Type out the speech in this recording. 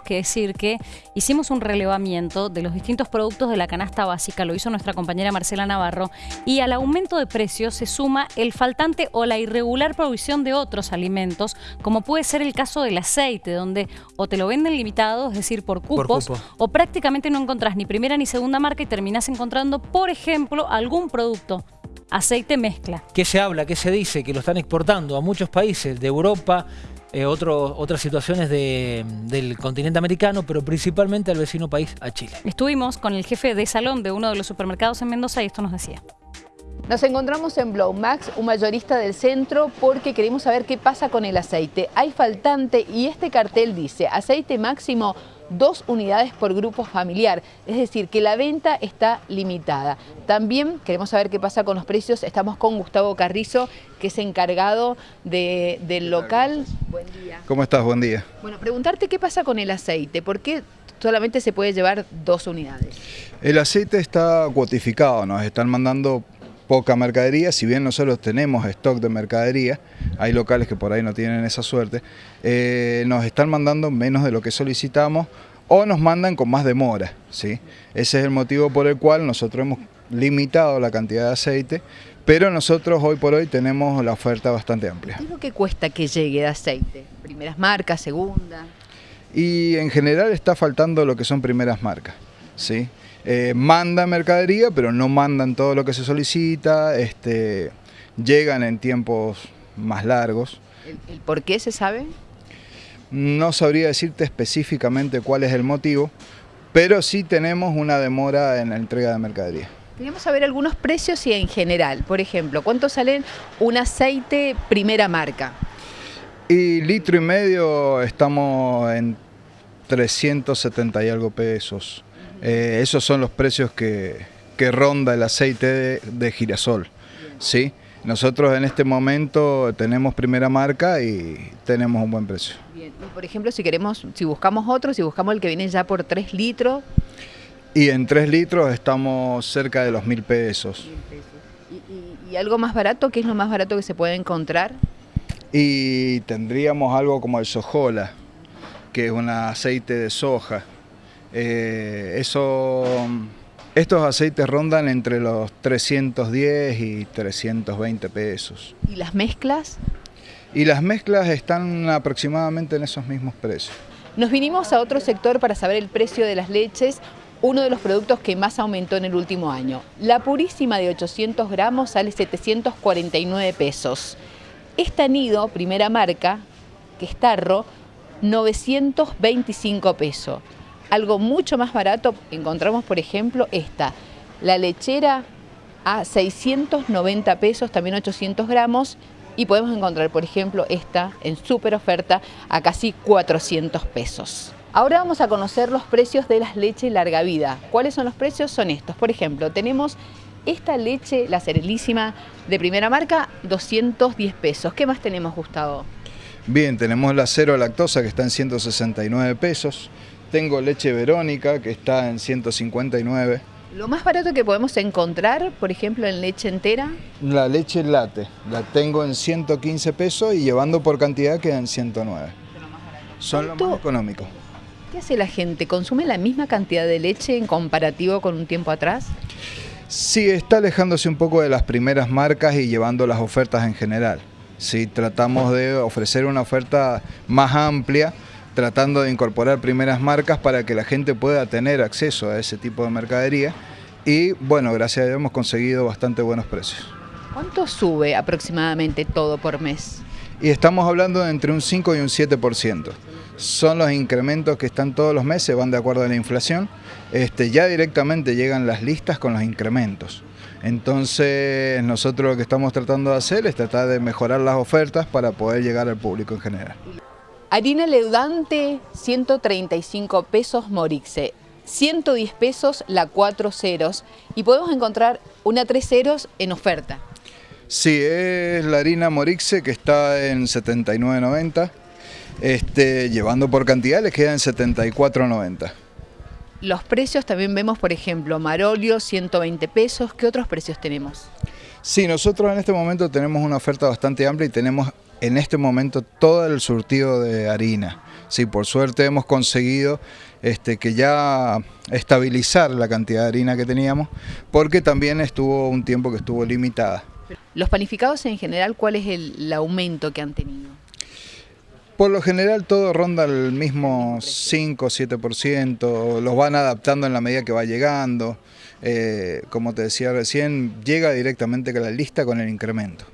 tenemos que decir que hicimos un relevamiento de los distintos productos de la canasta básica, lo hizo nuestra compañera Marcela Navarro, y al aumento de precios se suma el faltante o la irregular provisión de otros alimentos, como puede ser el caso del aceite, donde o te lo venden limitado, es decir, por cupos, o prácticamente no encontrás ni primera ni segunda marca y terminás encontrando, por ejemplo, algún producto aceite mezcla. ¿Qué se habla, qué se dice? Que lo están exportando a muchos países de Europa, eh, otras situaciones del continente americano, pero principalmente al vecino país, a Chile. Estuvimos con el jefe de salón de uno de los supermercados en Mendoza y esto nos decía. Nos encontramos en Blowmax, un mayorista del centro, porque queremos saber qué pasa con el aceite. Hay faltante y este cartel dice aceite máximo dos unidades por grupo familiar, es decir, que la venta está limitada. También queremos saber qué pasa con los precios, estamos con Gustavo Carrizo, que es encargado del local. Buen día. ¿Cómo estás? Buen día. Bueno, preguntarte qué pasa con el aceite, ¿por qué solamente se puede llevar dos unidades? El aceite está cuotificado, nos están mandando poca mercadería, si bien nosotros tenemos stock de mercadería, hay locales que por ahí no tienen esa suerte, eh, nos están mandando menos de lo que solicitamos o nos mandan con más demora. ¿sí? Ese es el motivo por el cual nosotros hemos limitado la cantidad de aceite, pero nosotros hoy por hoy tenemos la oferta bastante amplia. ¿Qué es lo que cuesta que llegue de aceite? ¿Primeras marcas, segunda? Y en general está faltando lo que son primeras marcas. ¿Sí? eh, mandan mercadería, pero no mandan todo lo que se solicita, este, llegan en tiempos más largos. ¿El, por qué se sabe? No sabría decirte específicamente cuál es el motivo, pero sí tenemos una demora en la entrega de mercadería. Queremos saber algunos precios y en general. Por ejemplo, ¿cuánto sale un aceite primera marca? Y litro y medio estamos en 370 y algo pesos. Eh, esos son los precios que, ronda el aceite de, girasol. ¿sí? Nosotros en este momento tenemos primera marca y tenemos un buen precio. Bien. por ejemplo, si queremos, si buscamos otro, si buscamos el que viene ya por 3 litros. Y en 3 litros estamos cerca de los mil pesos. ¿Y, algo más barato? ¿Qué es lo más barato que se puede encontrar? Y tendríamos algo como el sojola, que es un aceite de soja. Eh, eso, estos aceites rondan entre los 310 y 320 pesos. ¿Y las mezclas? Y las mezclas están aproximadamente en esos mismos precios. Nos vinimos a otro sector para saber el precio de las leches, uno de los productos que más aumentó en el último año. La purísima de 800 gramos sale 749 pesos. Esta nido, primera marca, que es tarro, 925 pesos. Algo mucho más barato, encontramos por ejemplo esta, la lechera a 690 pesos, también 800 gramos, y podemos encontrar por ejemplo esta en súper oferta a casi 400 pesos. Ahora vamos a conocer los precios de las leches larga vida. ¿Cuáles son los precios? Son estos. Por ejemplo, tenemos esta leche, la Cerelísima de primera marca, 210 pesos. ¿Qué más tenemos, Gustavo? Bien, tenemos la cero lactosa que está en 169 pesos. Tengo leche verónica que está en 159. ¿Lo más barato que podemos encontrar, por ejemplo, en leche entera? La leche late, la tengo en 115 pesos y llevando por cantidad queda en 109. Son lo más económico. ¿Qué hace la gente? ¿Consume la misma cantidad de leche en comparativo con un tiempo atrás? Sí, está alejándose un poco de las primeras marcas y llevando las ofertas en general. Sí, tratamos de ofrecer una oferta más amplia, tratando de incorporar primeras marcas para que la gente pueda tener acceso a ese tipo de mercadería y bueno, gracias a Dios hemos conseguido bastante buenos precios. ¿Cuánto sube aproximadamente todo por mes? Y estamos hablando de entre un 5 y un 7%. Son los incrementos que están todos los meses, van de acuerdo a la inflación. Este, ya directamente llegan las listas con los incrementos. Entonces nosotros lo que estamos tratando de hacer es tratar de mejorar las ofertas para poder llegar al público en general. Harina leudante, 135 pesos Morixe, 110 pesos la 4 ceros y podemos encontrar una 3 ceros en oferta. Sí, es la harina Morixe que está en 79.90, este, llevando por cantidad les queda en 74.90. Los precios también vemos, por ejemplo, Marolio, 120 pesos. ¿Qué otros precios tenemos? Sí, nosotros en este momento tenemos una oferta bastante amplia y tenemos en este momento todo el surtido de harina. Sí, por suerte hemos conseguido este, que ya estabilizar la cantidad de harina que teníamos, porque también estuvo un tiempo que estuvo limitada. Los panificados en general, ¿cuál es el, aumento que han tenido? Por lo general todo ronda el mismo 5 o 7%, los van adaptando en la medida que va llegando. Eh, como te decía recién, llega directamente con la lista con el incremento.